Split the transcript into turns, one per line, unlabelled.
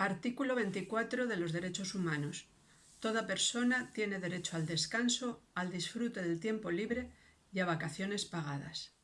Artículo 24 de los Derechos Humanos. Toda persona tiene derecho al descanso, al disfrute del tiempo libre y a vacaciones pagadas.